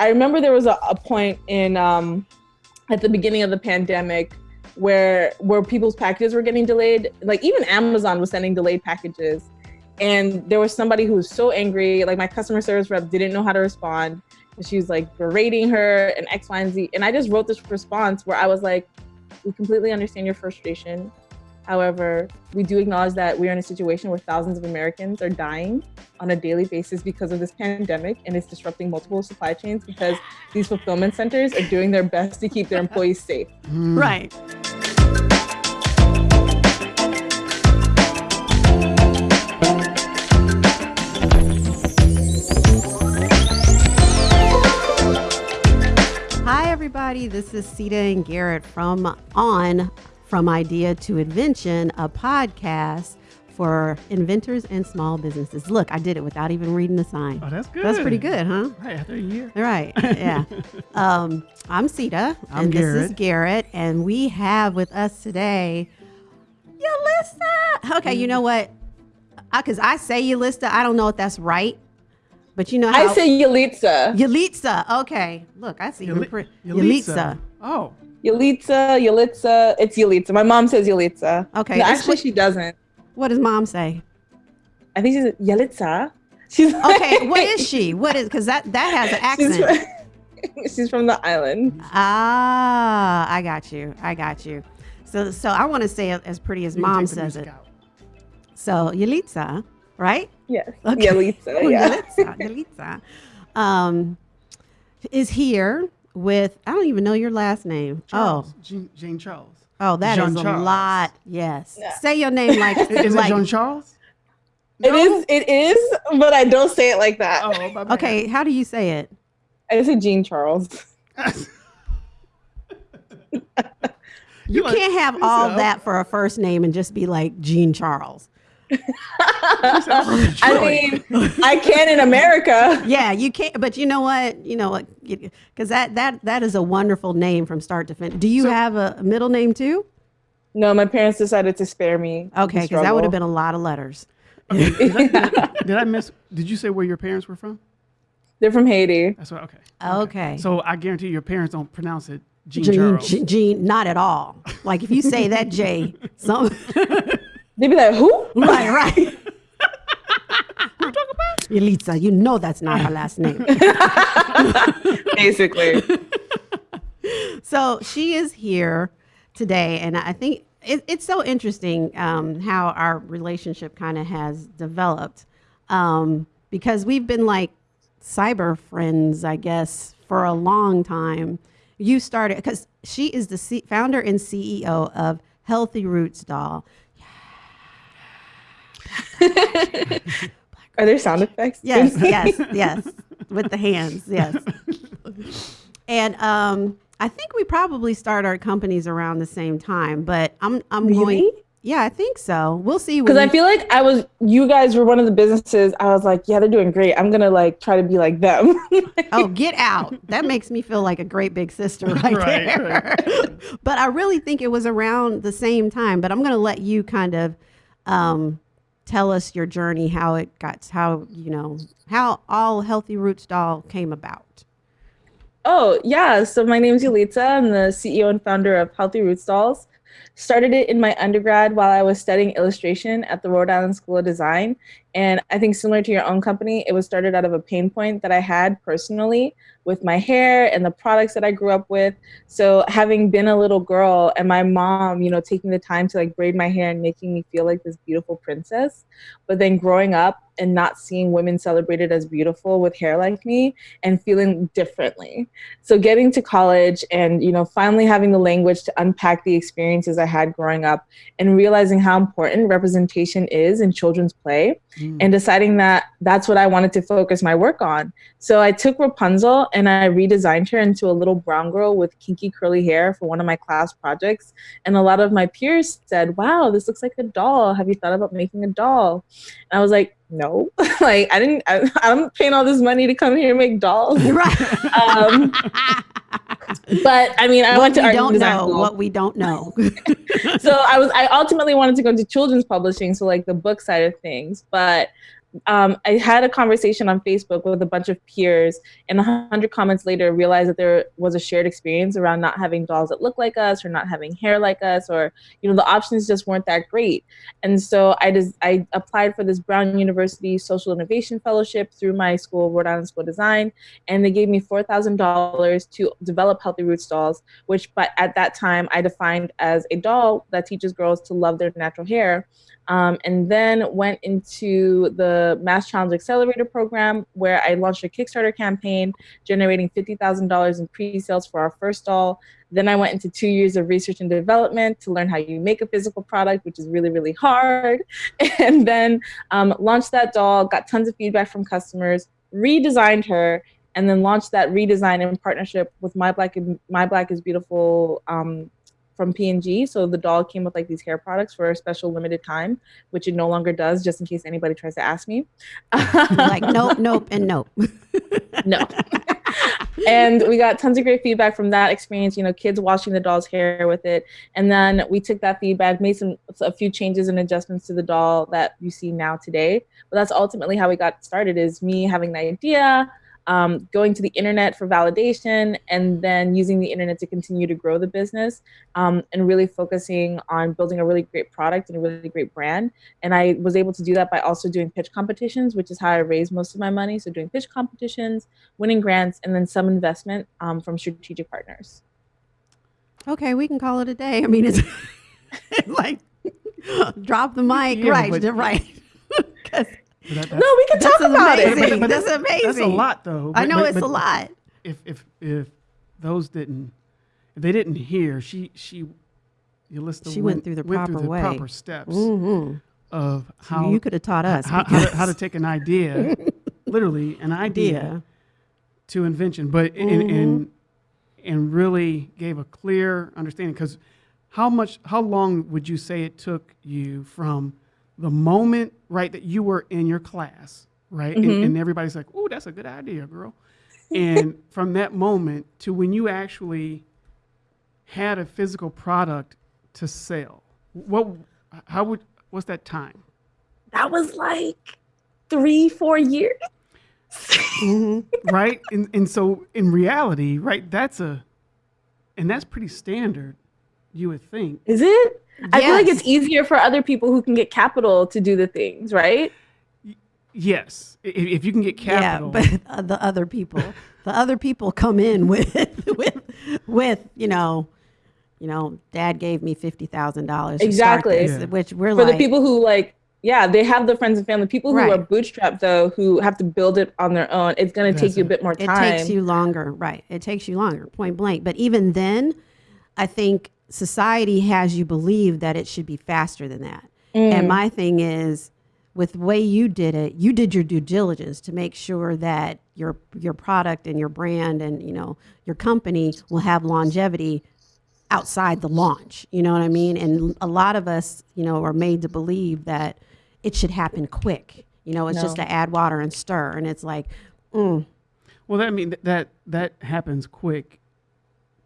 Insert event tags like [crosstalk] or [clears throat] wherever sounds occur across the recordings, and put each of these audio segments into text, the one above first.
I remember there was a, a point in um, at the beginning of the pandemic where where people's packages were getting delayed. Like even Amazon was sending delayed packages, and there was somebody who was so angry. Like my customer service rep didn't know how to respond. She was like berating her and X, Y, and Z. And I just wrote this response where I was like, "We completely understand your frustration. However, we do acknowledge that we are in a situation where thousands of Americans are dying on a daily basis because of this pandemic and it's disrupting multiple supply chains because these fulfillment centers are doing their best to keep their employees safe. Mm. Right. Hi, everybody. This is Sita and Garrett from On from Idea to Invention, a podcast for inventors and small businesses. Look, I did it without even reading the sign. Oh, that's good. That's pretty good, huh? Right, after a year. Right, yeah. [laughs] um, I'm Sita, I'm and Garrett. this is Garrett, and we have with us today Yalista. Okay, you know what? Because I, say Yalista, I don't know if that's right, but you know how I say Yalitza. Yalitza. Okay, look, I see her. Yali- Pre- Yalitza. Yalitza. Oh, Yalitza, Yalitza. It's Yalitza. My mom says Yalitza. Okay, No, actually, she doesn't. What does mom say? I think she's Yalitza. She's Okay, what is she? What is? Because that that has an She's accent. from, [laughs] she's from the island. Ah, I got you. I got you. So so I want to say it as pretty as you mom says it. out. So Yalitza, right? Yes. Okay. Yalitza. [laughs] Oh, Yeah. Yalitza, Yalitza. Um, is here with I don't even know your last name. Oh. Charles. Jean, Jane Charles. Oh, oh, that is Jean a Charles. lot. Yes. Yeah. Say your name like [laughs] Is it. Jean Charles? It is. It is, but I don't say it like that. Oh, my bad. Okay, how do you say it? I say Jean Charles. [laughs] You like- can't have all that for a first name and just be like Jean Charles. [laughs] I mean, I can in America. Yeah, you can't. But you know what? You know what? Because that that that is a wonderful name from start to finish. Do you So- have a middle name too? No, my parents decided to spare me. Okay, because that would have been a lot of letters. Okay, did, I, did I- [laughs] did I miss? Did you say where your parents were from? They're from Haiti. That's what. Okay. Okay. So I guarantee your parents don't pronounce it Jean, Jean, Charles. Jean, Jean, not at all. Like if you say that J, some [laughs] They'd be like, "Who?" [laughs] right, right. [laughs] Who talking about? Yelitsa, you know that's not her last name. [laughs] Basically. So she is here today, and I think it, it's so interesting um, how our relationship kind of has developed um, because we've been like cyber friends, I guess, for a long time. You started because she is the C- founder and CEO of Healthy Roots Doll. [laughs] Are there sound effects? Yes, [laughs] yes, yes, with the hands, yes. And um, I think we probably start our companies around the same time, but I'm I'm Really? going. Yeah, I think so. We'll see. when Because I feel like I was, you guys were one of the businesses. I was like, yeah, they're doing great. I'm gonna like try to be like them. [laughs] oh, get out! That makes me feel like a great big sister right, Right, there. but I really think it was around the same time. But I'm going to let you kind of um, tell us your journey, how it got, how you know, how all Healthy Roots Doll came about. Oh, yeah. So my name is Yulitza. I'm the CEO and founder of Healthy Roots Dolls. Started it in my undergrad while I was studying illustration at the Rhode Island School of Design. And I think similar to your own company, it was started out of a pain point that I had personally with my hair and the products that I grew up with. So having been a little girl and my mom, you know, taking the time to like braid my hair and making me feel like this beautiful princess, but then growing up and not seeing women celebrated as beautiful with hair like me and feeling differently. So getting to college and, you know, finally having the language to unpack the experiences I had growing up and realizing how important representation is in children's play Mm. and deciding that that's what I wanted to focus my work on. So I took Rapunzel and I redesigned her into a little brown girl with kinky curly hair for one of my class projects. And a lot of my peers said, Wow, this looks like a doll. Have you thought about making a doll? And I was like, No, [laughs] like I didn't, I, [laughs] I'm paying all this money to come here and make dolls. Right. Um, [laughs] but I mean, I what went to we art don't design know, school what we don't know. [laughs] so I was I ultimately wanted to go into children's publishing, so like the book side of things. But um, I had a conversation on Facebook with a bunch of peers, and a hundred comments later, realized that there was a shared experience around not having dolls that look like us, or not having hair like us, or you know the options just weren't that great. And so I just I applied for this Brown University Social Innovation Fellowship through my school, Rhode Island School of Design, and they gave me four thousand dollars to develop Healthy Roots dolls, which but at that time I defined as a doll that teaches girls to love their natural hair. Um, and then went into the Mass Challenge Accelerator program where I launched a Kickstarter campaign generating $50,000 in pre-sales for our first doll. Then I went into two years of research and development to learn how you make a physical product, which is really, really hard. [laughs] And then um, launched that doll, got tons of feedback from customers, redesigned her, and then launched that redesign in partnership with My Black, My Black is Beautiful um, from P&G. So the doll came with like these hair products for a special limited time, which it no longer does, just in case anybody tries to ask me. like [laughs] nope, nope, and nope. no. and we got tons of great feedback from that experience. You know, kids washing the doll's hair with it, and then we took that feedback, made some a few changes and adjustments to the doll that you see now today. But that's ultimately how we got started. Is me having the idea, um, going to the internet for validation and then using the internet to continue to grow the business um, and really focusing on building a really great product and a really great brand. And I was able to do that by also doing pitch competitions, which is how I raised most of my money. So doing pitch competitions, winning grants, and then some investment um, from strategic partners. Okay, we can call it a day. I mean, it's [laughs] like drop the mic, yeah, right, right. [laughs] That, no, we can talk about amazing. it. But, but that's, that's, amazing. That's a lot, though. But, I know it's a lot. If if if those didn't, if they didn't hear, she she, Yolista she went, went through the went proper through the way. proper steps mm-hmm. of how so you could have taught us how, how, to, how, to, take an idea, [laughs] literally an idea, yeah. to invention, but mm-hmm. and, and and really gave a clear understanding because how much how long would you say it took you from the moment, right, that you were in your class, right, mm-hmm. and, and everybody's like, "Oh, that's a good idea, girl," and [laughs] from that moment to when you actually had a physical product to sell, what, how would, what's that time? That was like three, four years. mm-hmm. [laughs] right, and and so in reality, right, that's a, and that's pretty standard, you would think. Is it? Yes. I feel like it's easier for other people who can get capital to do the things, right? Yes, if you can get capital. Yeah, but [laughs] the other people, the other people come in with [laughs] with with you know, you know, Dad gave me fifty thousand dollars exactly, this, yeah. which we're for like, the people who like. Yeah, they have the friends and family. People who right. are bootstrapped though, who have to build it on their own, it's going to take you a bit more time. It takes you longer, right? It takes you longer, point blank. But even then, I think society has you believe that it should be faster than that. Mm. And my thing is, with the way you did it, you did your due diligence to make sure that your your product and your brand and you know your company will have longevity outside the launch. You know what I mean? And a lot of us, you know, are made to believe that it should happen quick. You know, it's no. just to add water and stir, and it's like, mm. well, that I mean that that happens quick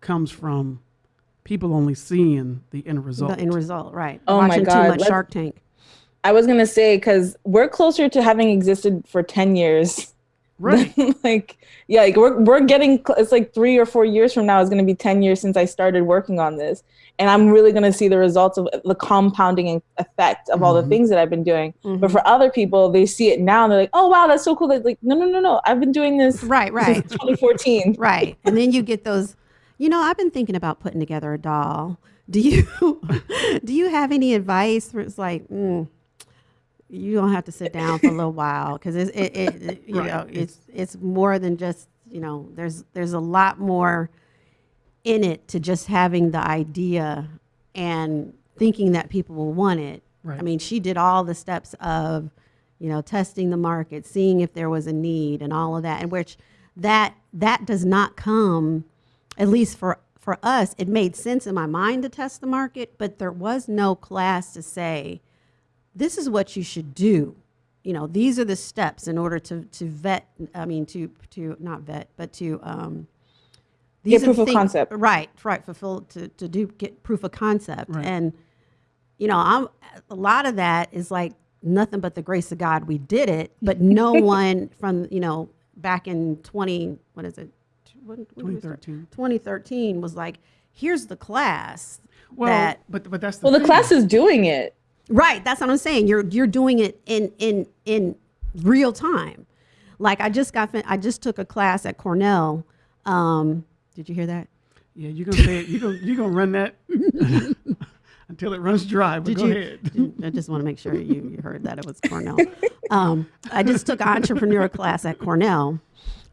comes from people only seeing the end result. The end result, right? Oh Watching my god, too much Let's, Shark Tank. I was gonna say because we're closer to having existed for ten years. [laughs] Right. like yeah, like we're we're getting it's like three or four years from now is gonna be ten years since I started working on this, and I'm really gonna see the results of the compounding effect of mm-hmm. all the mm-hmm. things that I've been doing. Mm-hmm. But for other people, they see it now and they're like, oh wow, that's so cool. They're like, no, no, no, no, I've been doing this right, right, 2014. right, and then you get those you know, I've been thinking about putting together a doll. Do you [laughs] do you have any advice? Where it's like, mm, you don't have to sit down for a little while because it, it, it, you right. know it's it's more than just you know there's there's a lot more in it to just having the idea and thinking that people will want it. Right. I mean, she did all the steps of you know testing the market, seeing if there was a need, and all of that, and which that that does not come at least for for us, it made sense in my mind to test the market, but there was no class to say, this is what you should do. You know, these are the steps in order to to vet. I mean, to to not vet, but to um, these get proof of concept. Right, right. Fulfill to to do get proof of concept, right. and you know, I'm a lot of that is like nothing but the grace of God we did it, but no [laughs] one from, you know, back in 20, what is it? When, when did we start? 2013. 2013 was like, here's the class. Well, that, but but that's the Well, the thing. class is doing it. right. That's what I'm saying. You're, you're doing it in, in, in real time. Like I just got, fin- I just took a class at Cornell. Um, did you hear that? Yeah, you're gonna say it. You're gonna you're gonna run that [laughs] until it runs dry. But Did go you? ahead. did- I just want to make sure you, you heard that it was Cornell. Um, I just took an entrepreneur class at Cornell.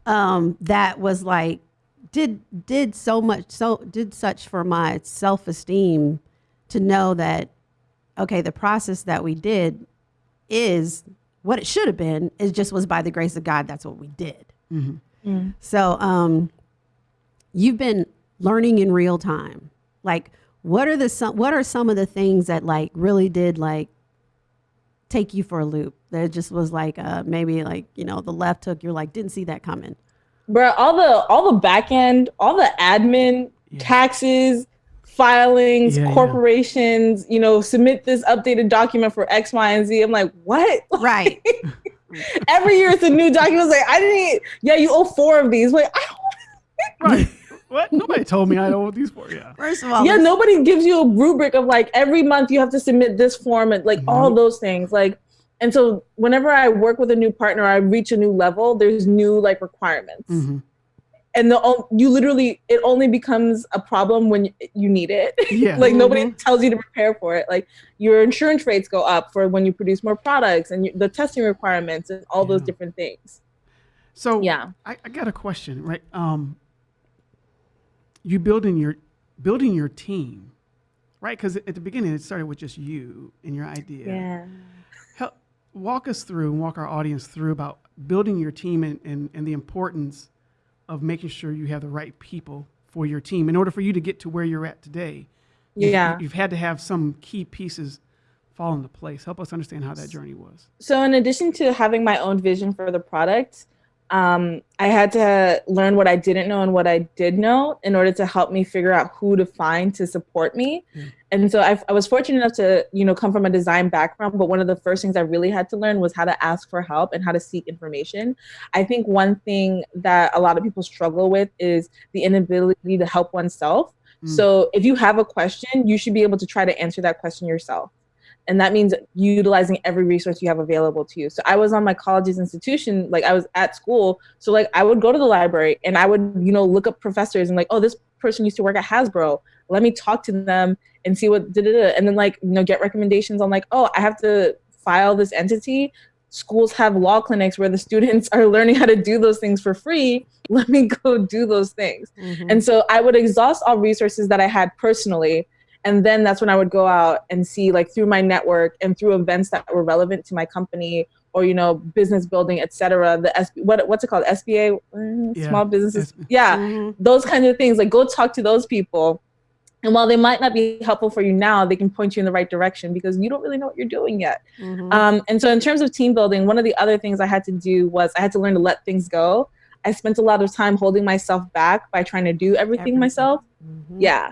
Um, that was like did did so much so did such for my self esteem to know that okay the process that we did is what it should have been. It just was by the grace of God. That's what we did. So um, you've been learning in real time. Like, what are the some, what are some of the things that like really did like take you for a loop? That just was like uh, maybe like you know the left hook. You're like didn't see that coming. Bro, all the all the back end, all the admin, taxes, filings, Yeah, yeah. corporations, you know, submit this updated document for X, Y, and Z. I'm like, what? [laughs] Right. Every year it's a new document. It's like, I didn't yeah, you owe four of these. Like, I don't right. [laughs] What? Nobody told me I know what these for. Yeah. First of all, yeah, nobody gives you a rubric of like every month you have to submit this form and like all those things. Like, and so whenever I work with a new partner, I reach a new level. There's new like requirements, hmm and the o- you literally it only becomes a problem when you need it. Yeah. [laughs] like nobody tells you to prepare for it. Like your insurance rates go up for when you produce more products, and you, the testing requirements and all those different things. So Yeah. I, I got a question, right? Um, you building your building your team, right? Because at the beginning it started with just you and your idea. Yeah. Help walk us through and walk our audience through about building your team and, and, and the importance of making sure you have the right people for your team in order for you to get to where you're at today. you've- Yeah. You've had to have some key pieces fall into place. Help us understand how that journey was. So, in addition to having my own vision for the product, um, I had to learn what I didn't know and what I did know in order to help me figure out who to find to support me. And so I, I was fortunate enough to, you know, come from a design background. But one of the first things I really had to learn was how to ask for help and how to seek information. I think one thing that a lot of people struggle with is the inability to help oneself. So if you have a question, you should be able to try to answer that question yourself and that means utilizing every resource you have available to you. So i was on my college's institution like i was at school. So like i would go to the library and i would you know look up professors and like oh this person used to work at hasbro. Let me talk to them and see what did it and then like you know get recommendations on like oh i have to file this entity. Schools have law clinics where the students are learning how to do those things for free. Let me go do those things. Mhm. and so I would exhaust all resources that I had personally. And then that's when I would go out and see, like, through my network and through events that were relevant to my company or, you know, business building, et cetera. The SB, what, what's it called? SBA, Mm, Yeah, small businesses. Yeah, Mhm. those kinds of things. Like, go talk to those people. And while they might not be helpful for you now, they can point you in the right direction because you don't really know what you're doing yet. Mhm. Um, and so, in terms of team building, one of the other things I had to do was I had to learn to let things go. I spent a lot of time holding myself back by trying to do everything Everything. myself. Mhm. Yeah.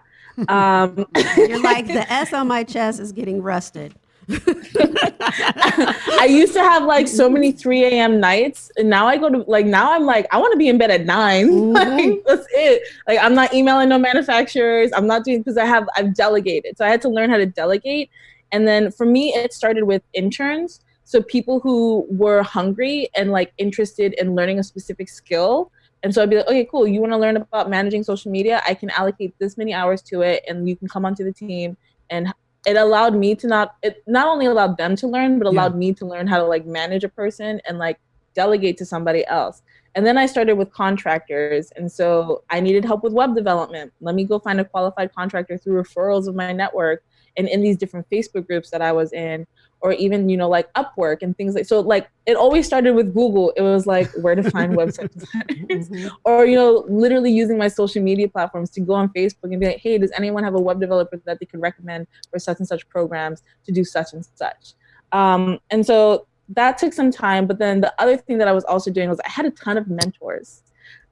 Um, [laughs] You're like the S on my chest is getting rusted. [laughs] I used to have like so many 3 a.m. nights, and now I go to like now I'm like I want to be in bed at 9 Mhm. [laughs] like that's it. Like I'm not emailing no manufacturers. I'm not doing because I have I've delegated, so I had to learn how to delegate. And then for me, it started with interns. So people who were hungry and like interested in learning a specific skill. And so I'd be like, okay, cool. You want to learn about managing social media? I can allocate this many hours to it, and you can come onto the team. And it allowed me to not it not only allowed them to learn, but allowed me to learn how to like manage a person and like delegate to somebody else. And then I started with contractors. And so I needed help with web development. Let me go find a qualified contractor through referrals of my network and in these different Facebook groups that I was in, or even, you know, like Upwork and things like so like it always started with Google. It was like where to find website designers. Mhm. [laughs] Or, you know, literally using my social media platforms to go on Facebook and be like, hey, does anyone have a web developer that they could recommend for such and such programs to do such and such? Um, and so that took some time. But then the other thing that I was also doing was I had a ton of mentors.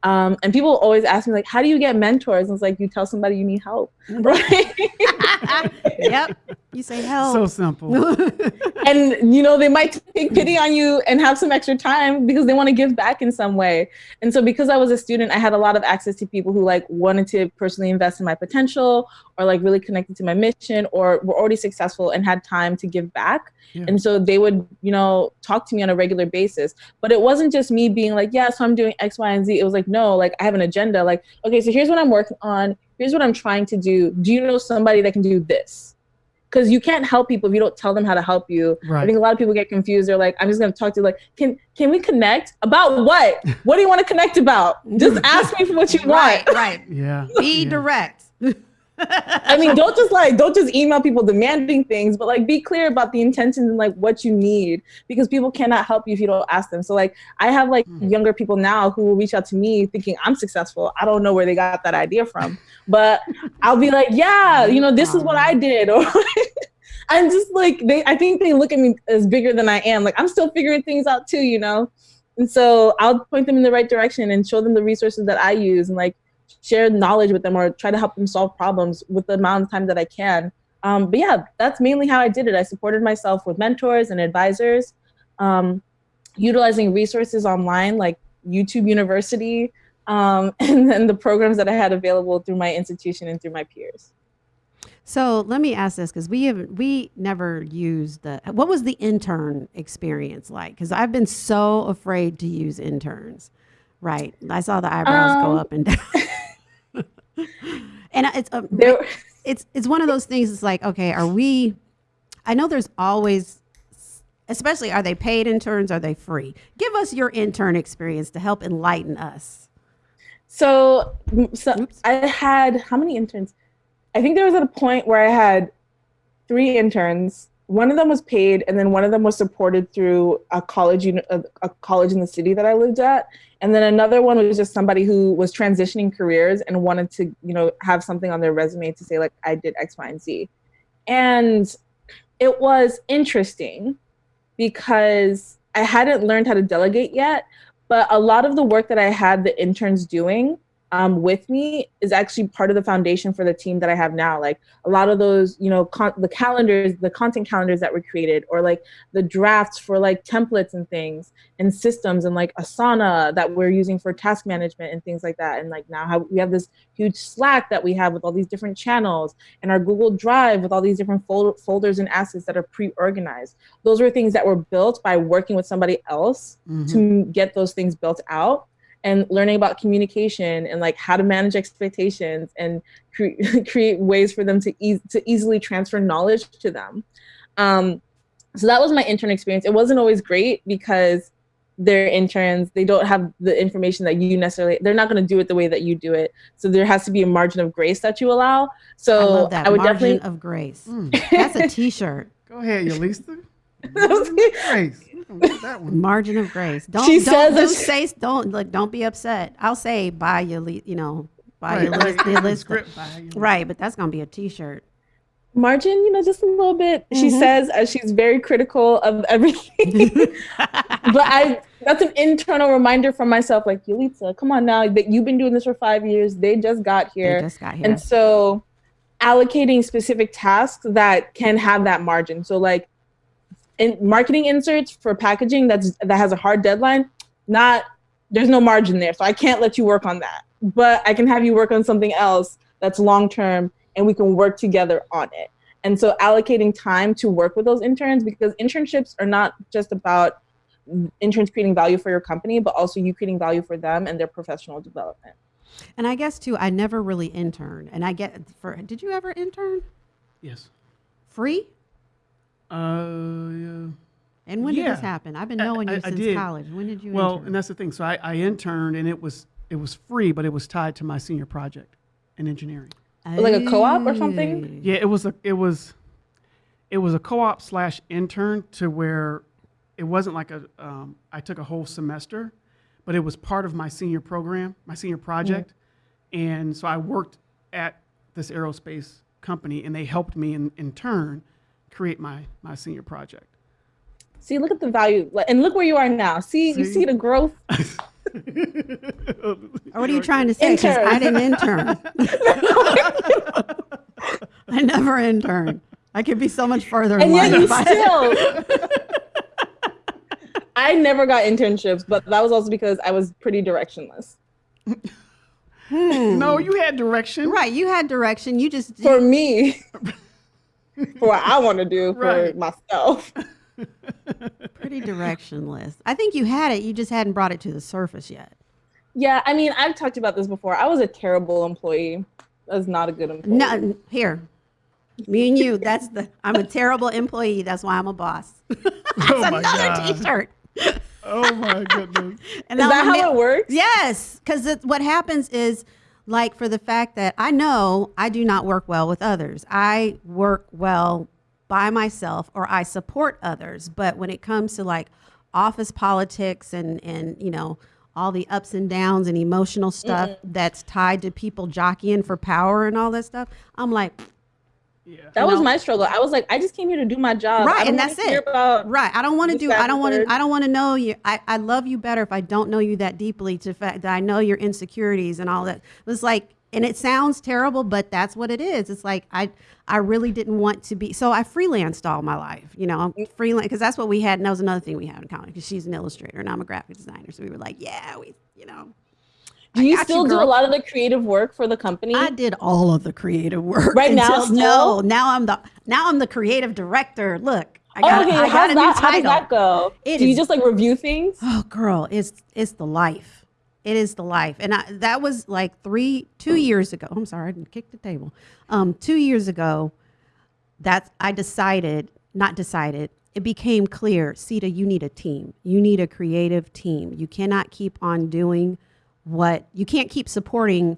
Um, and people always ask me, like, how do you get mentors? And it's like, you tell somebody you need help, [laughs] right? [laughs] yep. You say help. So simple. [laughs] and you know they might take pity on you and have some extra time because they want to give back in some way and so because i was a student i had a lot of access to people who like wanted to personally invest in my potential or like really connected to my mission or were already successful and had time to give back yeah. and so they would you know talk to me on a regular basis but it wasn't just me being like yeah so i'm doing x y and z it was like no like i have an agenda like okay so here's what i'm working on here's what i'm trying to do do you know somebody that can do this because you can't help people if you don't tell them how to help you. Right. I think a lot of people get confused. They're like, I'm just gonna talk to you like, can can we connect about what? what do you want to connect about? [laughs] Just ask me for what you want. Right, right. [laughs] Yeah. Be yeah. direct. [laughs] I mean, don't just like don't just email people demanding things, but like be clear about the intentions and like what you need because people cannot help you if you don't ask them. So like I have like mm. younger people now who will reach out to me thinking I'm successful. I don't know where they got that idea from, but I'll be like, yeah, [laughs] you know, this is what I did [laughs] or I'm just like they I think they look at me as bigger than I am. Like I'm still figuring things out too, you know? And so I'll point them in the right direction and show them the resources that I use and like share knowledge with them or try to help them solve problems with the amount of time that I can. Um, but yeah, that's mainly how I did it. I supported myself with mentors and advisors, um, utilizing resources online like YouTube University, um, [laughs] and then the programs that I had available through my institution and through my peers. So let me ask this because we have we never used the what was the intern experience like? Because I've been so afraid to use interns. Right, I saw the eyebrows go um, up and down. [laughs] and it's uh, it's it's one of those things. It's like, okay, are we? I know there's always, especially, are they paid interns? Are they free? Give us your intern experience to help enlighten us. So, so I had how many interns? I think there was at a point where I had three interns. One of them was paid, and then one of them was supported through a college, a, college in the city that I lived at, and then another one was just somebody who was transitioning careers and wanted to, you know, have something on their resume to say like I did X, Y, and Z. And it was interesting because I hadn't learned how to delegate yet, but a lot of the work that I had the interns doing um, with me is actually part of the foundation for the team that I have now. Like a lot of those, you know, the calendars, the content calendars that were created, or like the drafts for like templates and things and systems and like Asana that we're using for task management and things like that. And like now how we have this huge Slack that we have with all these different channels and our Google Drive with all these different fol- folders and assets that are pre-organized. Those were things that were built by working with somebody else mm-hmm. to get those things built out and learning about communication and like how to manage expectations and cre- [laughs] create ways for them to, e- to easily transfer knowledge to them. Um, so that was my intern experience. It wasn't always great because they're interns. They don't have the information that you necessarily. They're not going to do it the way that you do it. So there has to be a margin of grace that you allow. So I, love that. I would margin definitely of grace. Mm. That's a T-shirt. Go ahead, Yolista. Grace that one. Margin of grace. Don't she don't, don't say don't like don't be upset. I'll say buy your you know buy right, your list, your list. Script, right, but that's gonna be a T-shirt. Margin, you know, just a little bit. Mm-hmm. She says as she's very critical of everything. [laughs] but I that's an internal reminder for myself, like Yulitza, come on now, that you've been doing this for five years. They just got here. They just got here. And so allocating specific tasks that can have that margin. So like in marketing inserts for packaging that's that has a hard deadline, not there's no margin there. So I can't let you work on that. But I can have you work on something else that's long term and we can work together on it. And so allocating time to work with those interns because internships are not just about interns creating value for your company, but also you creating value for them and their professional development. And I guess too, I never really interned. And I get for did you ever intern? Yes. Free? Uh, yeah. And when did this happen? I've been knowing I, you I, since I college. When did you? Well, intern? and that's the thing. So I, I interned, and it was it was free, but it was tied to my senior project in engineering. Like a co-op or something? Yeah, it was a it was it was a co-op slash intern to where it wasn't like a um, I took a whole semester, but it was part of my senior program, my senior project, mm. and so I worked at this aerospace company, and they helped me in, in turn create my my senior project. See, look at the value, and look where you are now. See, see? you see the growth. [laughs] what are you trying to say? Because I didn't intern. [laughs] [laughs] I never interned. I could be so much further And yet you still. I never got internships, but that was also because I was pretty directionless. Hmm. No, you had direction. Right, you had direction. You just For me, for [laughs] what I want to do for Right. myself. [laughs] pretty directionless. I think you had it. You just hadn't brought it to the surface yet. Yeah, I mean, I've talked about this before. I was a terrible employee. I was not a good employee. No, here, me and you. That's the. I'm a terrible employee. That's why I'm a boss. [laughs] Oh my Another god. T-shirt. Oh my goodness. And Is that how ma- it works? Yes, because what happens is, like, for the fact that I know I do not work well with others. I work well by myself, or I support others. But when it comes to like office politics and and you know all the ups and downs and emotional stuff that's tied to people jockeying for power and all that stuff, I'm like, Yeah. That You was know? my struggle. I was like, I just came here to do my job. Right, and that's it. Right, I don't want to do. that, I don't want to. I don't want to know you. I, I love you better if I don't know you that deeply. To fact that I know your insecurities and all that. It was like, and it sounds terrible, but that's what it is. It's like I I really didn't want to be. So I freelanced all my life. You know, mm. I'm freelance because that's what we had, and that was another thing we had in common because she's an illustrator and I'm a graphic designer. So we were like, yeah, we, you know. Do you still you, do a lot of the creative work for the company? I did all of the creative work. Right [laughs] now still? no. Now I'm the now I'm the creative director. Look, I got, okay, I got a that, new how does that go? It do you just like review things? Oh, girl, it's it's the life. It is the life, and I, that was like three, two years ago. I'm sorry, I didn't kick the table. Um, two years ago, that's I decided, not decided. It became clear, Sita, you need a team. You need a creative team. You cannot keep on doing what you can't keep supporting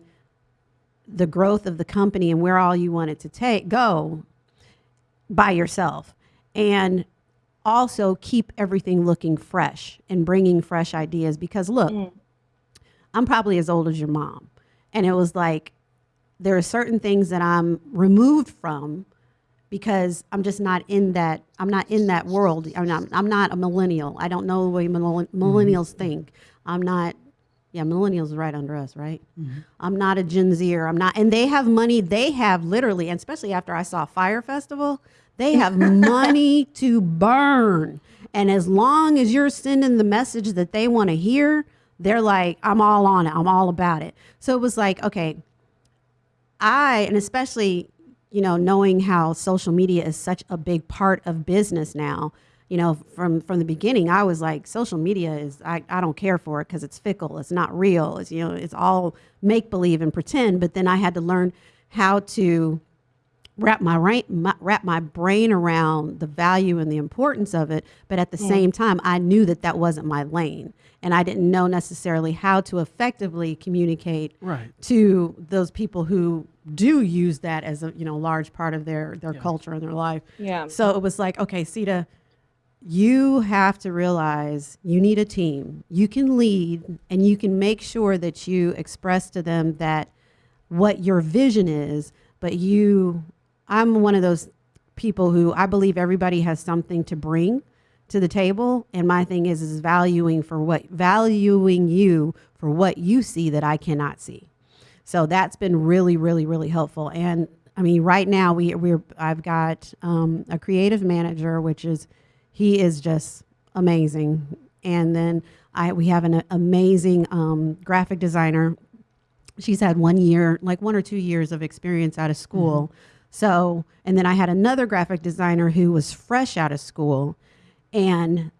the growth of the company and where all you want it to take go by yourself. And also keep everything looking fresh and bringing fresh ideas because look mm. i'm probably as old as your mom. And it was like there are certain things that i'm removed from because i'm just not in that i'm not in that world. I'm not, I'm not a millennial. I don't know the way millenn- mm-hmm. millennials think. I'm not yeah millennials right under us right? Mm-hmm. I'm not a gen zer. I'm not and they have money they have literally and especially after i saw Fyre Festival they have [laughs] money to burn. And as long as you're sending the message that they want to hear they're like i'm all on it. I'm all about it. So it was like okay I, and especially, you know, knowing how social media is such a big part of business now, you know, from from the beginning, I was like, social media is, I, I don't care for it because it's fickle, it's not real, it's, you know, it's all make believe and pretend. But then I had to learn how to wrap my, brain, my wrap my brain around the value and the importance of it but at the same time i knew that that wasn't my lane and i didn't know necessarily how to effectively communicate Right. to those people who do use that as a you know large part of their their culture and their life Yeah. so it was like okay sita you have to realize you need a team. You can lead and you can make sure that you express to them that what your vision is but you i'm one of those people who i believe everybody has something to bring to the table and my thing is is valuing for what valuing you for what you see that i cannot see. So that's been really really really helpful. And i mean right now we we're i've got um, a creative manager which is he is just amazing. And then i we have an amazing um, graphic designer. She's had one year, like one or two years of experience out of school. So, and then I had another graphic designer who was fresh out of school. And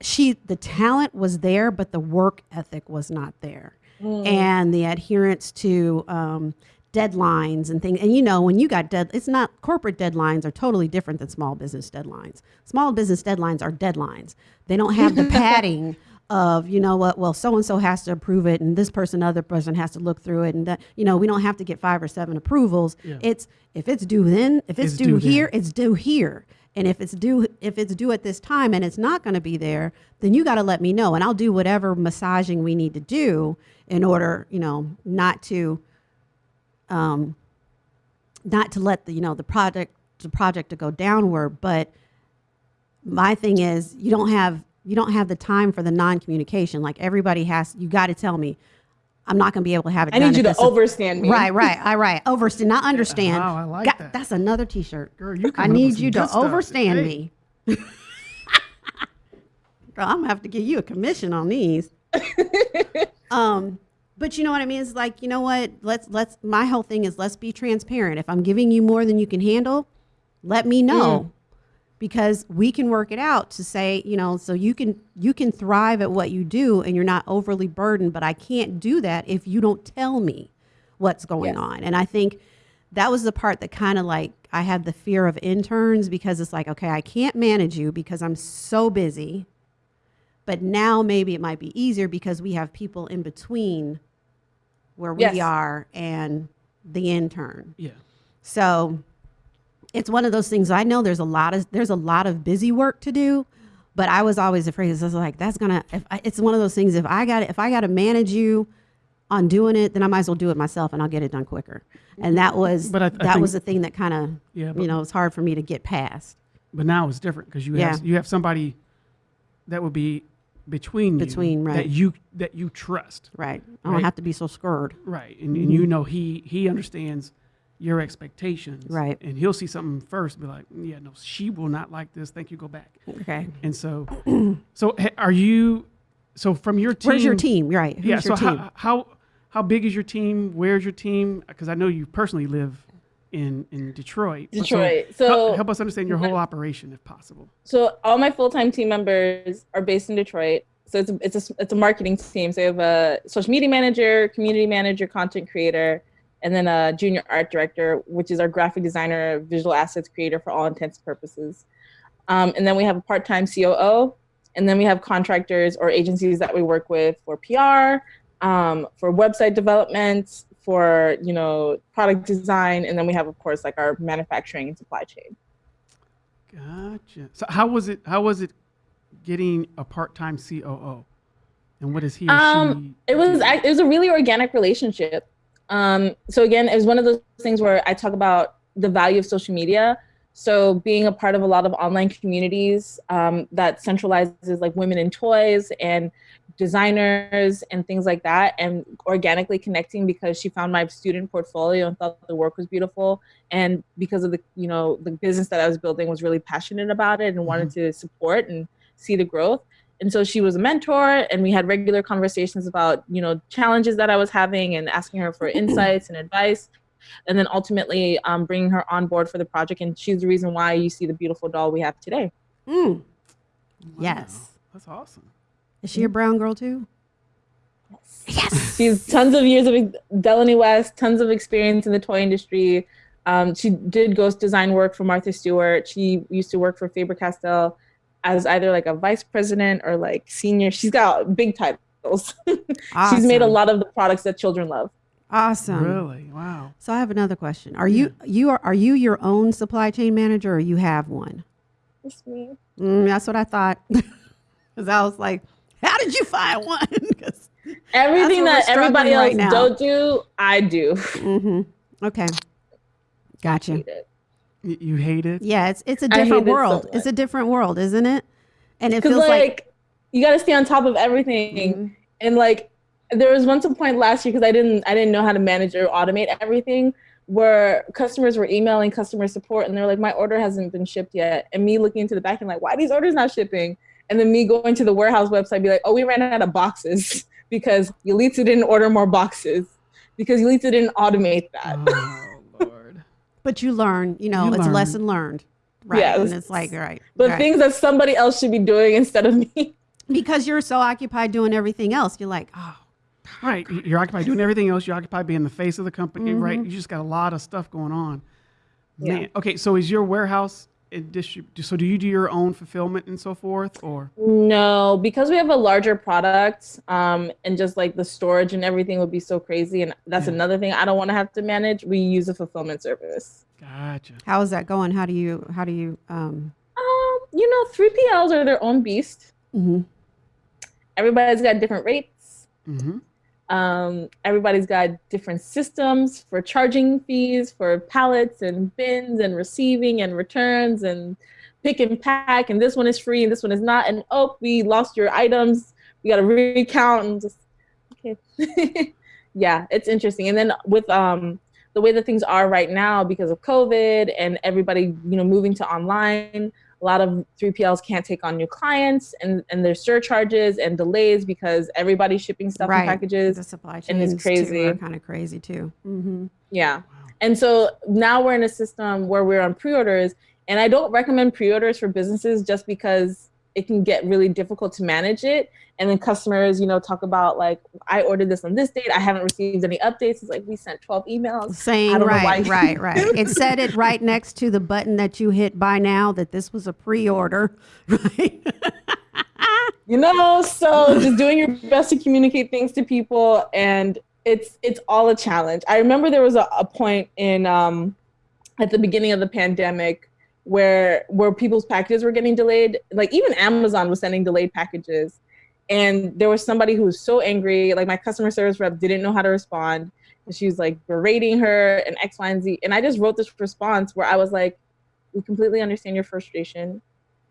she, the talent was there, but the work ethic was not there. And the adherence to um, deadlines and things. And you know, when you got dead, it's not corporate deadlines are totally different than small business deadlines. Small business deadlines are deadlines. They don't have the [laughs] padding of you know what well so and so has to approve it and this person other person has to look through it and that you know we don't have to get five or seven approvals Yeah. it's if it's due then if it's, It's due, due here it's due here and if it's due if it's due at this time and it's not going to be there then you got to let me know and i'll do whatever massaging we need to do in order you know not to um not to let the you know the project the project to go downward but my thing is you don't have you don't have the time for the non-communication like everybody has you got to tell me I'm not going to be able to have it. I done need you to overstand me. Right, right, I right. Overstand, not understand. Wow, I like Got- that. That's another T-shirt. Girl, you I coming up with need you to overstand Hey. me. [laughs] Girl, I'm gonna have to give you a commission on these. [laughs] um, but you know what I mean? It's like, you know what? Let's let's my whole thing is let's be transparent. If I'm giving you more than you can handle, let me know. Mm. Because we can work it out to say, you know, so you can you can thrive at what you do and you're not overly burdened, but I can't do that if you don't tell me what's going on. And I think that was the part that kind of like I had the fear of interns because it's like, okay, I can't manage you because I'm so busy. But now maybe it might be easier because we have people in between where we Yes. are and the intern. Yeah. So it's one of those things. I know there's a lot of there's a lot of busy work to do, but I was always afraid. I was like, that's gonna. If I, it's one of those things. If I got if I got to manage you on doing it, then I might as well do it myself, and I'll get it done quicker. And that mm-hmm. was But I- I that think- was the thing that kind of Yeah, but- you know it's hard for me to get past But now it's different because you Yeah. have you have somebody that would be between you Between, right. that you that you trust right. I don't Right. have to be so scared. right and, and you mm-hmm. know he he understands your expectations Right. and he'll see something first and be like yeah no she will not like this thank you go back Okay. and so [clears throat] so ha- are you so from your team Where's your team? Right. Who's yeah your so team? how, how how big is your team where's your team because i know you personally live in in detroit So Detroit. help- So- help, us understand your whole operation if possible So all my full-time team members are based in Detroit. So it's a, it's a, it's a marketing team. So we have a social media manager, community manager, content creator, and then a junior art director, which is our graphic designer, visual assets creator for all intents and purposes. Um, and then we have a part-time COO, and then we have contractors or agencies that we work with for PR, um, for website development, for you know product design, and then we have of course like our manufacturing and supply chain. Gotcha. So how was it? How was it getting a part-time COO? And what is he or Um, she? it was it was a really organic relationship. Um, so again, it was one of those things where I talk about the value of social media. So being a part of a lot of online communities um, that centralizes like women in toys and designers and things like that, and organically connecting because she found my student portfolio and thought the work was beautiful, and because of the you know the business that I was building was really passionate about it and wanted to support and see the growth. And so she was a mentor and we had regular conversations about you know challenges that i was having and asking her for insights and advice. And then ultimately um, bringing her on board for the project and she's the reason why you see the beautiful doll we have today. Mm. Wow, Yes. That's awesome. Is she a brown girl too? Yes. [laughs] She's tons of years of Delaney West, tons of experience in the toy industry. Um, she did ghost design work for Martha Stewart. She used to work for Faber Castell as either like a vice president or like senior. She's got big titles. [laughs] She's made a lot of the products that children love. Awesome. Really? Wow. So I have another question. Are you you are are you your own supply chain manager or you have one? It's me. Mm, that's what I thought. [laughs] Because I was like, [laughs] how did you find one? [laughs] Everything that everybody else right now. don't do, I do. Mhm. Okay. Gotcha. Hate You hate it? Yeah, it's it's a I hate different it so world. it's a different world, isn't it? And it Because feels like, like, you got to stay on top of everything, Mhm. and like there was once a point last year because I didn't I didn't know how to manage or automate everything where customers were emailing customer support and they're like my order hasn't been shipped yet and me looking into the back and like why are these orders not shipping and then me going to the warehouse website be like oh we ran out of boxes [laughs] because Yalitza didn't order more boxes because Yalitza didn't automate that. Oh [laughs] Lord. but you learn, you know, You it's a learn. lesson learned. Right. Yes. And it's like, right. but right. things that somebody else should be doing instead of me. because you're so occupied doing everything else, you're like, oh, Right. You're occupied doing everything else. You're occupied being the face of the company, right? Mm-hmm. You just got a lot of stuff going on. Yeah. Man. Okay. So is your warehouse and distrib- So do you do your own fulfillment and so forth, or? No, because we have a larger product, um, and just like the storage and everything would be so crazy, and that's Yeah. another thing I don't want to have to manage. We use a fulfillment service. Gotcha. how is that going? How do you, how do you, um, Um, you know, three PLs are their own beast. mhm. Everybody's got different rates. Mm-hmm. Um, everybody's got different systems for charging fees for pallets and bins and receiving and returns and pick and pack. And this one is free and this one is not. And oh, we lost your items. We got to recount and just okay. [laughs] yeah, it's interesting. And then with um the way that things are right now because of COVID and everybody, you know, moving to online, a lot of 3PLs can't take on new clients and, and there's surcharges and delays because everybody's shipping stuff Right. in packages. The supply and chains it's crazy. kind of crazy too. Mm-hmm. Yeah. And so now we're in a system where we're on pre-orders and I don't recommend pre-orders for businesses just because it can get really difficult to manage it. And then customers, you know, talk about like, I ordered this on this date. I haven't received any updates. It's like, we sent 12 emails. Saying know why right, right, [laughs] right. It said it right next to the button that you hit by now that this was a pre-order, [laughs] right? you know so just doing your best to communicate things to people and it's it's all a challenge i remember there was a, a point in um at the beginning of the pandemic where where people's packages were getting delayed like even amazon was sending delayed packages and there was somebody who was so angry like my customer service rep didn't know how to respond and she was like berating her and x y and z and i just wrote this response where i was like we completely understand your frustration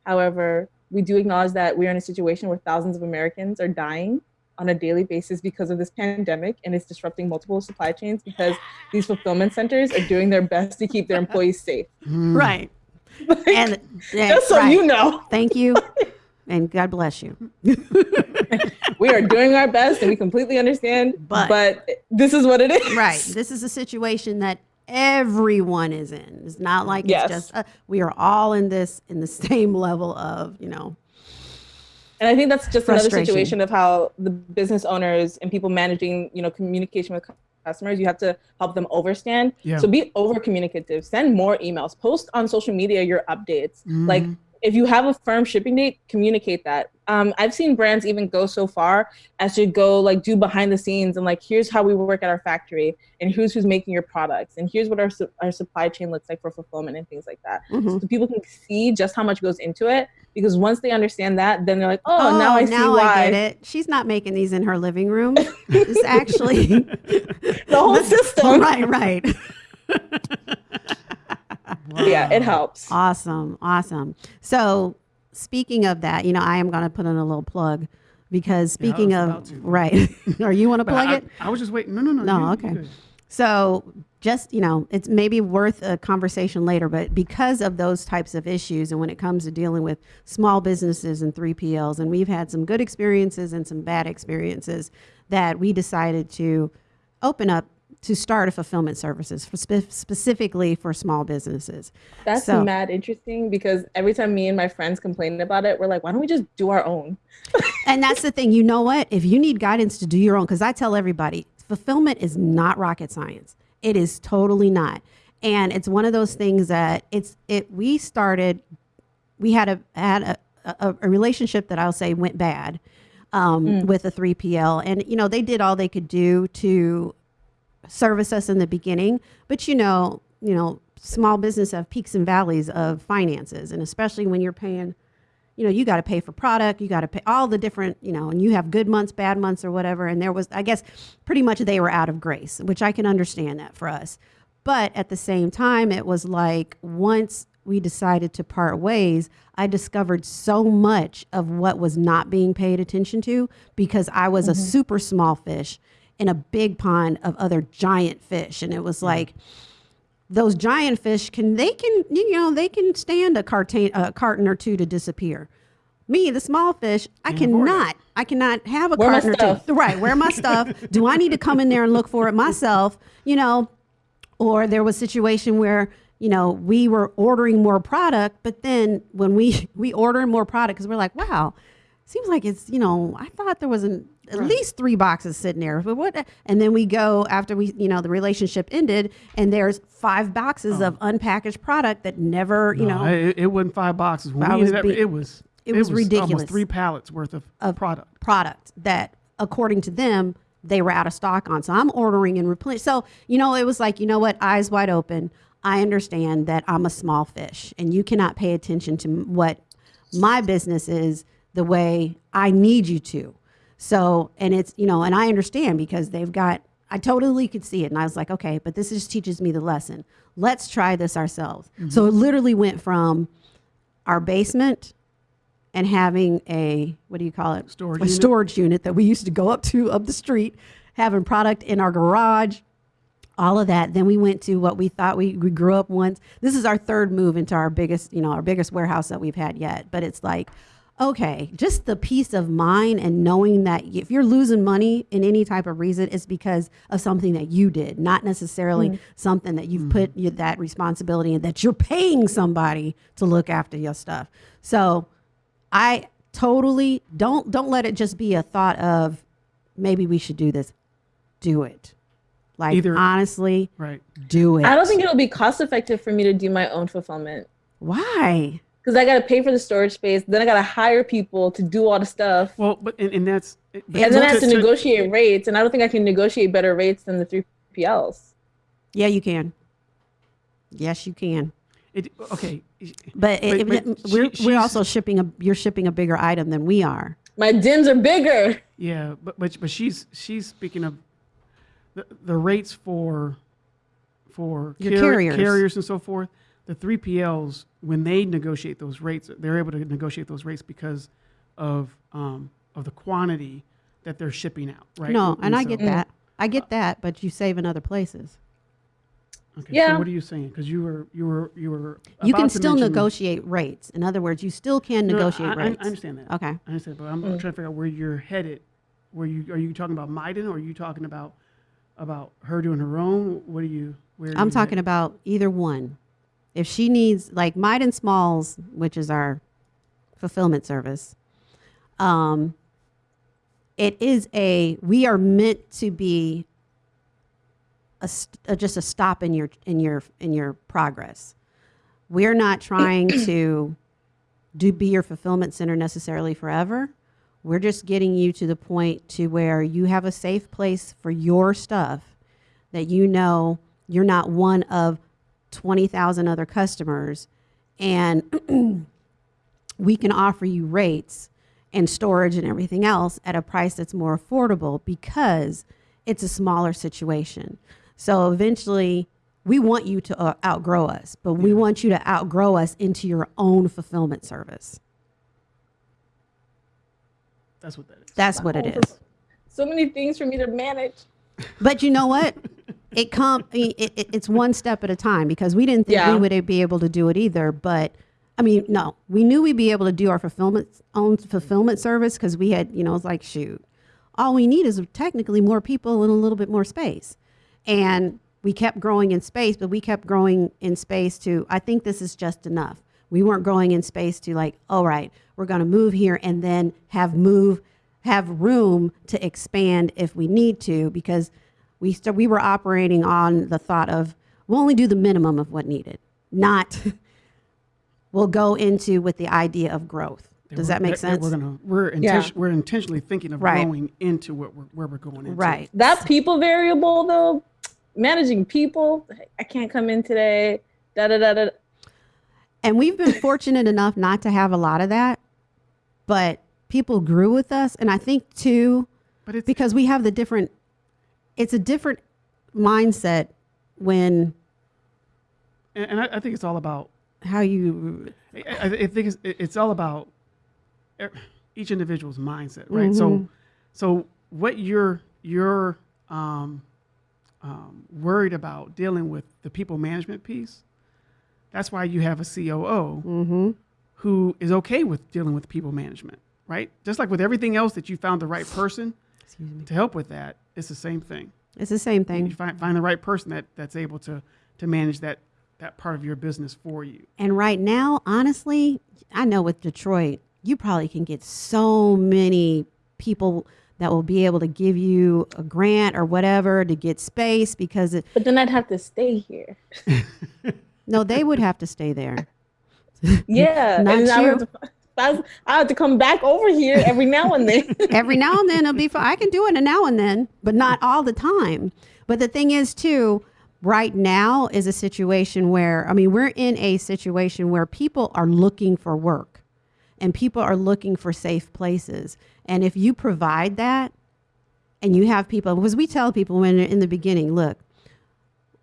However, we do acknowledge that we are in a situation where thousands of Americans are dying on a daily basis because of this pandemic and it's disrupting multiple supply chains because these fulfillment centers are doing their best to keep their [laughs] employees safe. Mm. right. Like, And just so right. you know, Thank you, [laughs] and God bless you. we are doing our best and we completely understand, But- but, this is what it is. Right. This is a situation that everyone is in. It's not like Yes. it's just uh, we are all in this in the [laughs] same level of you know. And I think that's just another situation of how the business owners and people managing, you know, communication with customers, you have to help them overstand. Yeah. So be over communicative, send more emails, post on social media your updates. Like Mhm. If you have a firm shipping date, communicate that. Um, I've seen brands even go so far as to go like do behind the scenes and like here's how we work at our factory and here's who's making your products and here's what our su- our supply chain looks like for fulfillment and things like that. Mhm. So people can see just how much goes into it because once they understand that, then they're like, oh, now I see why I get it. She's not making these in her living room. [laughs] It's actually the whole system. [laughs] right, right. [laughs] Yeah, it helps. Awesome, awesome. So, speaking of that, you know, I am going to put in a little plug because speaking was of right, [laughs] are you want to plug I, it? I was just waiting. No, no, no. No, you- you okay. good. So, just, you know, it's maybe worth a conversation later, but because of those types of issues, and when it comes to dealing with small businesses and 3PLs, and we've had some good experiences and some bad experiences, that we decided to open up to start a fulfillment services for spe- specifically for small businesses. That's So- mad interesting because every time me and my friends complain about it, we're like, why don't we just do our own? [laughs] And that's the thing. You know what? If you need guidance to do your own, because I tell everybody, fulfillment is not rocket science. It is totally not. And it's one of those things that it's it. We started. We had a had a, a, a relationship that I'll say went bad um, with a 3PL, and you know they did all they could do to service us in the beginning. But you know, you know, small business have peaks and valleys of finances, and especially when you're paying you know, you got to pay for product, you got to pay all the different, you know, and you have good months, bad months, or whatever. And there was, I guess, pretty much they were out of grace, which I can understand that for us. But at the same time, it was like once we decided to part ways, I discovered so much of what was not being paid attention to because I was a mm-hmm. super small fish in a big pond of other giant fish. And it was mm. like, those giant fish can they can you know they can stand a carton a carton or two to disappear. Me, the small fish, I Can't afford it. cannot. I cannot have a Where carton or two. Right, where my stuff? [laughs] Do I need to come in there and look for it myself? You know, or there was a situation where you know we were ordering more product, but then when we [laughs] we ordered more product because we're like, wow, seems like it's you know I thought there was an, at least three boxes sitting there, but what? And then we go after we you know the relationship ended, and there's five boxes of oh. unpackaged product that never you No, know it, it wasn't five boxes. When was ended up, be- it was it was ridiculous. Almost three pallets worth of, Of- product. product that according to them they were out of stock on so i'm ordering and replenish so you know it was like you know what eyes wide open i understand that i'm a small fish and you cannot pay attention to what my business is the way i need you to so and it's you know and i understand because they've got i totally could see it and i was like okay but this just teaches me the lesson let's try this ourselves so it mm-hmm. literally went from our basement and having a what do you call it Storage a unit? storage unit that we used to go up to up the street having product in our garage, all of that. Then we went to what we thought we, we grew up once. This is our third move into our biggest, you know, our biggest warehouse that we've had yet. But it's like, okay, just the peace of mind and knowing that if you're losing money in any type of reason, it's because of something that you did, not necessarily mm. something that you've mm. put you, that responsibility and that you're paying somebody to look after your stuff. So I totally don't don't let it just be a thought of maybe we should do this. Do it. Like Either, honestly, right. do it. I don't think it'll be cost effective for me to do my own fulfillment. Why? Because I got to pay for the storage space. Then I got to hire people to do all the stuff. Well, but and, and that's and then I have to, to negotiate rates, and I don't think I can negotiate better rates than the three PLs. Yeah, you can. Yes, you can. It, okay, but, but, it, but we're we're also shipping a you're shipping a bigger item than we are. My DIMs are bigger. Yeah, but but but she's she's speaking of the the rates for for car- carriers carriers and so forth the 3PLs, when they negotiate those rates, they're able to negotiate those rates because of um, of the quantity that they're shipping out, right? No, and, and I so, get that. I get that, but you save in other places. Okay, yeah. So what are you saying? Because you were you were you were you can still negotiate rates. In other words, you still can no, negotiate I, rates. I, understand that. Okay, I understand, but I'm mm. trying to figure out where you're headed. Where you are you talking about Myden, or are you talking about about her doing her own? What are you? Where I'm you talking headed? about either one. If she needs like Myden Smalls, which is our fulfillment service, um, it is a we are meant to be a, a, just a stop in your in your in your progress. We're not trying [clears throat] to do be your fulfillment center necessarily forever. We're just getting you to the point to where you have a safe place for your stuff that you know you're not one of 20,000 other customers and [clears throat] we can offer you rates and storage and everything else at a price that's more affordable because it's a smaller situation. So eventually, we want you to uh, outgrow us, but we want you to outgrow us into your own fulfillment service. That's what that is. That's what it [laughs] is. So many things for me to manage. But you know what? [laughs] it come it, it, it's one step at a time because we didn't think yeah. we would be able to do it either but i mean no. We knew we'd be able to do our fulfillment own fulfillment service because we had you know it's like shoot. All we need is technically more people and a little bit more space. And we kept growing in space but we kept growing in space to i think this is just enough. We weren't growing in space to like all right we're going to move here and then have move have room to expand if we need to because we st- we were operating on the thought of we'll only do the minimum of what needed, not [laughs] we'll go into with the idea of growth. Does that make sense? We're gonna we're inten- yeah. we're intentionally thinking of right. going into what we're, where we're going into. Right. That people variable though, managing people. I can't come in today. Da da da da. And we've been [laughs] fortunate enough not to have a lot of that, but people grew with us, and I think too, but it's, because we have the different it's a different mindset when and, and I, I, think it's all about how you I, I think it's, it's, all about each individual's mindset right mm-hmm. so so what you're you're um, um, worried about dealing with the people management piece that's why you have a coo mm-hmm. who is okay with dealing with people management right just like with everything else that you found the right person to help with that it's the same thing. It's the same thing. You find, find the right person that, that's able to, to manage that, that part of your business for you. And right now, honestly, I know with Detroit, you probably can get so many people that will be able to give you a grant or whatever to get space because it. But then I'd have to stay here. [laughs] no, they would have to stay there. [laughs] Yeah, [laughs] not you. I, I have to come back over here every now and then. [laughs] every now and then it'll be fun. I can do it a now and then, but not all the time. But the thing is, too, right now is a situation where, I mean, we're in a situation where people are looking for work and people are looking for safe places. And if you provide that and you have people, because we tell people when in the beginning, look,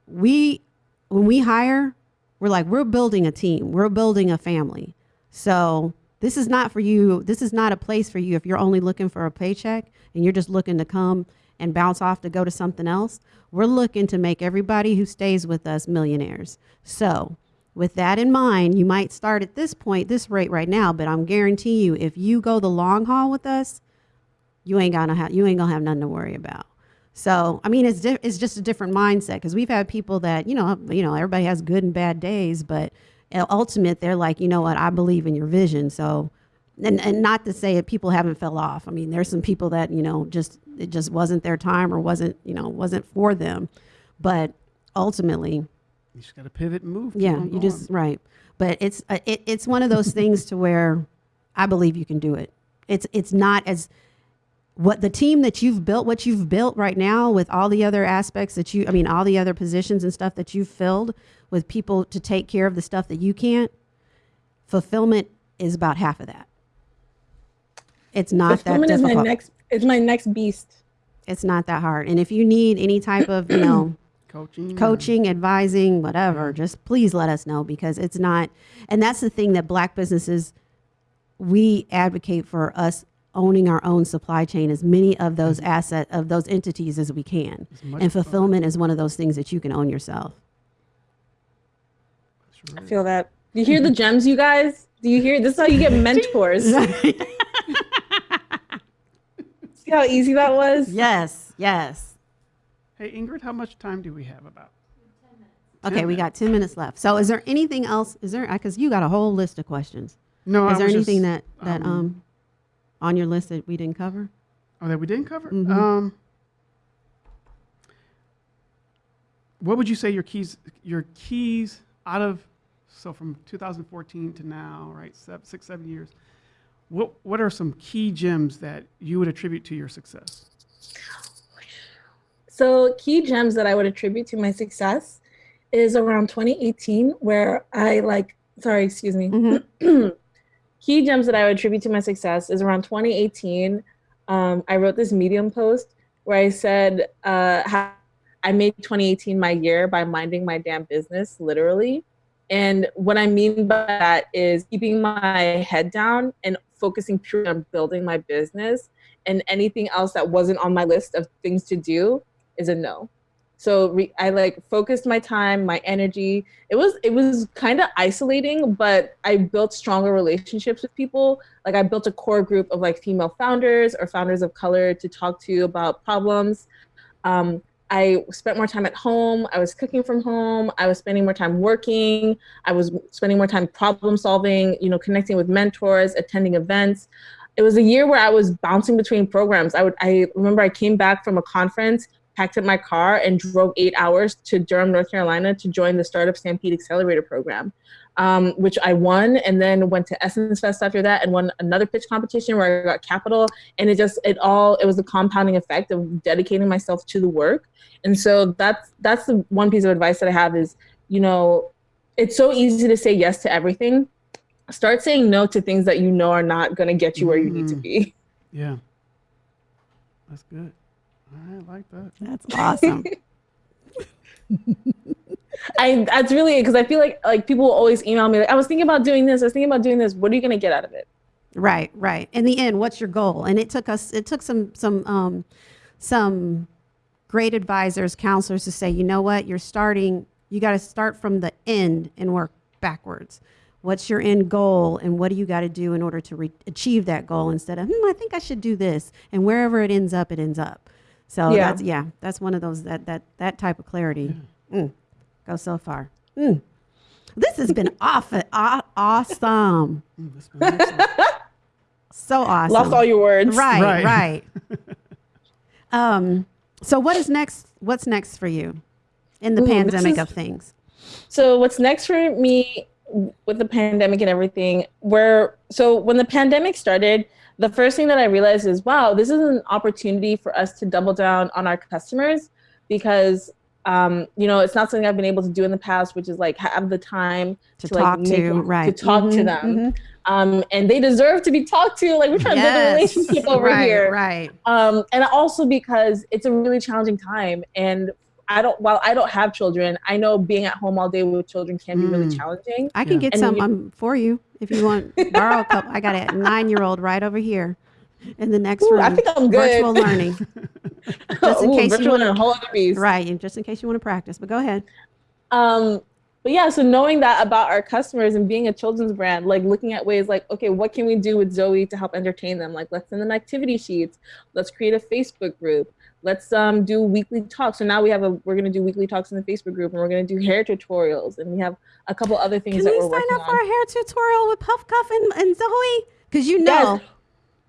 we, when we hire, we're like, we're building a team, we're building a family. So this is not for you. This is not a place for you if you're only looking for a paycheck and you're just looking to come and bounce off to go to something else. We're looking to make everybody who stays with us millionaires. So, with that in mind, you might start at this point, this rate right now, but I'm guarantee you, if you go the long haul with us, you ain't gonna have you ain't gonna have nothing to worry about. So I mean, it's it's just a different mindset because we've had people that you know you know everybody has good and bad days, but ultimate they're like you know what I believe in your vision. So and and not to say that people haven't fell off. I mean, there's some people that you know just it just wasn't their time or wasn't you know wasn't for them, but ultimately you just got to pivot and move. Yeah, you just right. But it's uh, it, it's one of those things to where I believe you can do it. It's it's not as what the team that you've built, what you've built right now with all the other aspects that you, I mean, all the other positions and stuff that you've filled with people to take care of the stuff that you can't, fulfillment is about half of that. It's not fulfillment that difficult. Is my next, it's my next beast. It's not that hard. And if you need any type of, you know, [clears throat] coaching, coaching, advising, whatever, just please let us know because it's not, and that's the thing that black businesses, we advocate for us owning our own supply chain as many of those mm-hmm. asset of those entities as we can. And fulfillment fun. is one of those things that you can own yourself. I feel that. You hear the gems, you guys? Do you hear? This is how you get [laughs] mentors. [laughs] See how easy that was? Yes, yes. Hey, Ingrid, how much time do we have about? Okay, we got 10 minutes left. So is there anything else? Is there, because you got a whole list of questions. No, is I there anything just, that, that, um, um on your list that we didn't cover? Oh, that we didn't cover? Mhm. Um, what would you say your keys, your keys out of, so from 2014 to now, right, seven, six, seven years, what, what are some key gems that you would attribute to your success? So key gems that I would attribute to my success is around 2018, where I like, sorry, excuse me. Mhm. [clears throat] key gems that I would attribute to my success is around 2018. Um, I wrote this Medium post where I said, uh, I made 2018 my year by minding my damn business, literally. And what I mean by that is keeping my head down and focusing purely on building my business. And anything else that wasn't on my list of things to do is a no. So I like focused my time, my energy. It was it was kind of isolating, but I built stronger relationships with people. Like I built a core group of like female founders or founders of color to talk to about problems. Um, I spent more time at home. I was cooking from home. I was spending more time working. I was spending more time problem solving, you know, connecting with mentors, attending events. It was a year where I was bouncing between programs. I would I remember I came back from a conference packed up my car and drove eight hours to Durham, North Carolina to join the Startup Stampede Accelerator Program, um, which I won and then went to Essence Fest after that and won another pitch competition where I got capital. And it just, it all, it was the compounding effect of dedicating myself to the work. And so that's, that's the one piece of advice that I have is, you know, it's so easy to say yes to everything. Start saying no to things that you know are not going to get you where you need to mm. be. Yeah. That's good. I like that. That's awesome. [laughs] I that's really because I feel like like people will always email me like I was thinking about doing this. I was thinking about doing this. What are you gonna get out of it? Right, right. In the end, what's your goal? And it took us. It took some some um, some great advisors, counselors to say, you know what, you're starting. You got to start from the end and work backwards. What's your end goal, and what do you got to do in order to re- achieve that goal? Instead of, hmm, I think I should do this, and wherever it ends up, it ends up. So yeah. that's yeah, that's one of those that that that type of clarity. Mm, go so far. Mm. This has been [laughs] off, aw- awesome. Mm, so awesome. Lost all your words. Right, right. right. [laughs] um, so what is next? What's next for you in the Ooh, pandemic is, of things? So what's next for me with the pandemic and everything? Where so when the pandemic started, the first thing that I realized is, wow, this is an opportunity for us to double down on our customers because um, you know, it's not something I've been able to do in the past, which is like have the time to, to talk like, to, right. to talk mm-hmm, to them. Mm-hmm. Um, and they deserve to be talked to. Like we're trying yes. to build a relationship over right, here. Right. Um, and also because it's a really challenging time. And I don't, while I don't have children, I know being at home all day with children can be really mm. challenging. I can yeah. get and some you, um, for you if you want [laughs] borrow a couple. I got a nine year old right over here. in the next Ooh, room. I think I'm good. Virtual learning. [laughs] just in Ooh, case you want and a whole other beast. Right, and just in case you want to practice. But go ahead. Um, but yeah, so knowing that about our customers and being a children's brand, like looking at ways like, okay, what can we do with Zoe to help entertain them? Like, let's send them activity sheets. Let's create a Facebook group. Let's um, do weekly talks. So now we have a, we're gonna do weekly talks in the Facebook group, and we're gonna do hair tutorials, and we have a couple other things Can that we we're sign working up for on. a hair tutorial with Puff Cuff and, and Zoe? Because you know, Yes.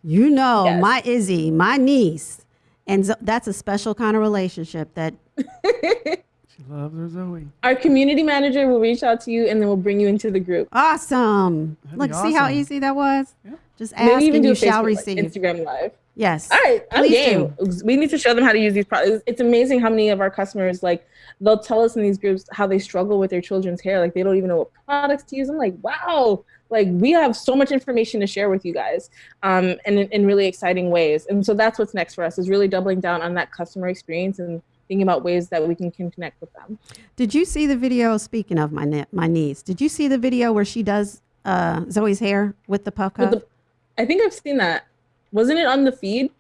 you know, Yes. my Izzy, my niece, and Zo- that's a special kind of relationship that [laughs] She loves her Zoe. Our community manager will reach out to you, and then we'll bring you into the group. awesome. That'd Look, be see how easy that was? Yep. Just ask Maybe even and do you a shall Facebook, like, receive. Instagram live. Yes. All right, I'm game. We need to show them how to use these products. It's amazing how many of our customers like they'll tell us in these groups how they struggle with their children's hair. Like they don't even know what products to use. I'm like, wow, like we have so much information to share with you guys, um, and in, in really exciting ways. And so that's what's next for us is really doubling down on that customer experience and thinking about ways that we can, can connect with them. Did you see the video? Speaking of my ne- my niece, did you see the video where she does uh, Zoe's hair with the puff cuff? the, I think I've seen that. Wasn't it on the feed?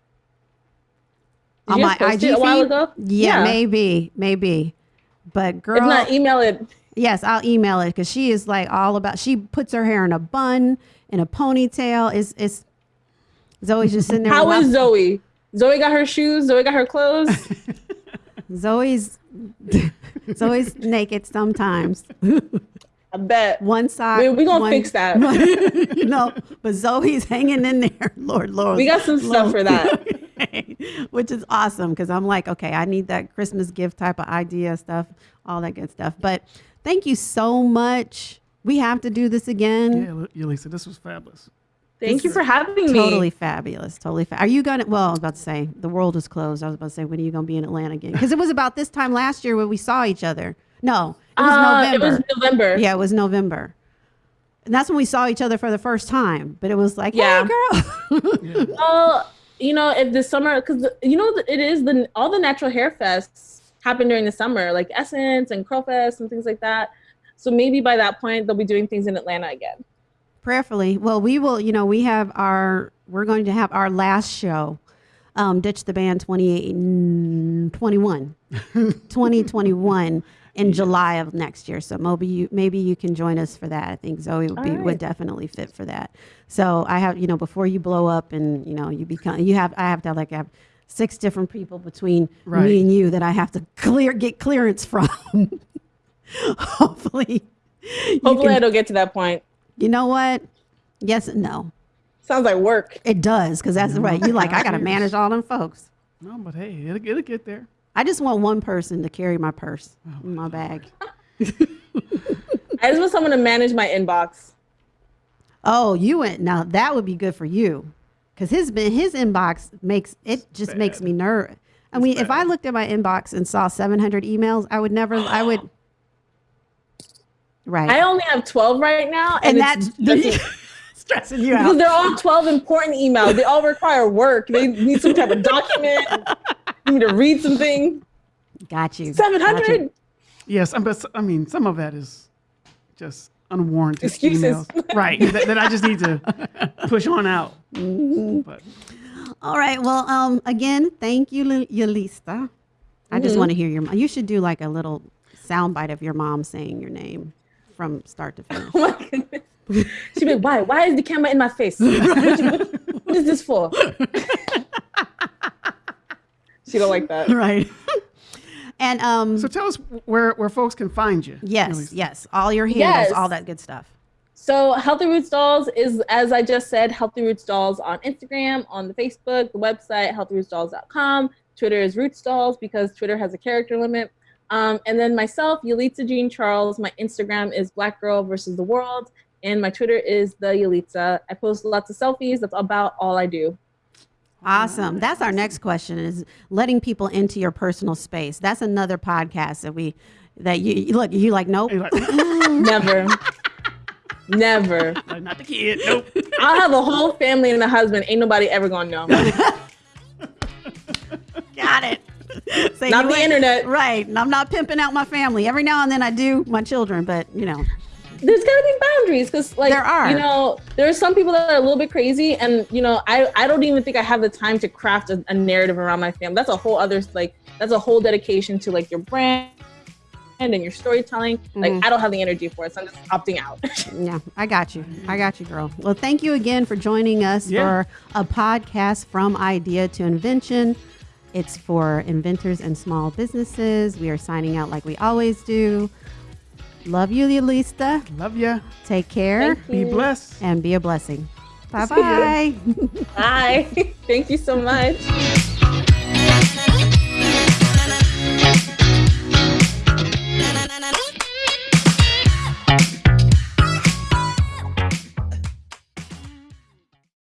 Did on you my post IG it a while feed? ago? Yeah, maybe, maybe. But girl, If not, email it. yes, I'll email it because she is like all about. She puts her hair in a bun, in a ponytail. It's it's Zoe's just sitting there. How with is my- Zoe? Zoe got her shoes. Zoe got her clothes. [laughs] [laughs] Zoe's [laughs] Zoe's naked sometimes. I bet. One side. We- we gonna one- fix that. [laughs] [laughs] you know, but Zoe's hanging in there. [laughs] Lord, Lord. We got some stuff for that. Which is awesome because I'm like, okay, I need that Christmas gift type of idea stuff, all that good stuff. But thank you so much. We have to do this again. Yeah, Li- Lisa, this was fabulous. Thank you for having me. Totally fabulous. Totally. Fa- Are you gonna? Well, I was about to say the world is closed. I was about to say when are you gonna be in Atlanta again? Because it was about this time last year when we saw each other. No, it was Uh, November. It was November. Yeah, it was November. And that's when we saw each other for the first time. But it was like, Yeah. hey, girl. [laughs] Well, you know, if the summer, because you know, it is the all the natural hair fests happen during the summer, like Essence and Curl Fest and things like that. So maybe by that point they'll be doing things in Atlanta again. Prayerfully. Well, we will, you know, we have our, we're going to have our last show, um, Ditch the Band 28, mm, 21, 2021 [laughs] in July of next year. So maybe you, maybe you can join us for that. I think Zoe would be, All would definitely fit for that. So I have, you know, before you blow up and, you know, you become, you have, I have to like have six different people between Right. me and you that I have to clear, get clearance [laughs] from. Hopefully. Hopefully, I can- don't get to that point. you know what? Yes and no. Sounds like work. It does, because that's right. You like, I got [laughs] to manage all them folks. No, but hey, it'll, it'll get there. I just want one person to carry my purse, oh in my bag. [laughs] I just want someone to manage my inbox. Oh, you went now. That would be good for you, because his his inbox makes it just makes me nervous. I mean, if I looked at my inbox and saw 700 emails, I would never. I would. [gasps] Right, I only have 12 right now, and and, that's it's [laughs] stressing- stressing you because they're all 12 important emails. They all require work. They need some type of document. You need to read something. Got you. Got 700. you. Yes, I- but s- I mean, some of that is just unwarranted Excuses. emails, right? that, that I just need to push on out. Mm-hmm. But All right. Well, um, again, thank you, Li- Yalista. I just want to hear your. mo- You should do like a little soundbite of your mom saying your name from start to finish. [laughs] Oh my goodness. [laughs] She'd be like, why? Why is the camera in my face? [laughs] what, what- what is this for? [laughs] she don't like that. right. and um, so tell us where where folks can find you. yes, Lisa. yes, all your handles, Yes. all that good stuff. So Healthy Roots Dolls is, as I just said, Healthy Roots Dolls on Instagram, on the Facebook, the website, healthyrootsdolls.com. Twitter is Roots Dolls because Twitter has a character limit. Um, and then myself, Yalitza Jean Charles. My Instagram is Black Girl versus the World, and my Twitter is the Yalitza. I post lots of selfies. That's about all I do. Awesome. That's our next question: is letting people into your personal space. That's another podcast that we that you you- look. You like nope. [laughs] Never, never. "Uh, not the kid. Nope. I'll have a whole family and a husband. Ain't nobody ever gonna know. [laughs] Got it. Say Not the internet. Right. And I'm not pimping out my family. Every now and then I do my children, but you know, there's got to be boundaries because like There are. you know there are some people that are a little bit crazy and you know i i don't even think i have the time to craft a, a narrative around my family that's a whole other like that's a whole dedication to like your brand and your storytelling like Mhm. i don't have the energy for it so i'm just opting out [laughs] Yeah, I got you. I got you, girl. Well, thank you again for joining us Yeah. for a podcast from idea to invention. It's for inventors and small businesses. We are signing out like we always do. Love you, Lilista. Love ya. Take care. Be blessed. And be a blessing. Bye bye. [laughs] bye. Thank you so much.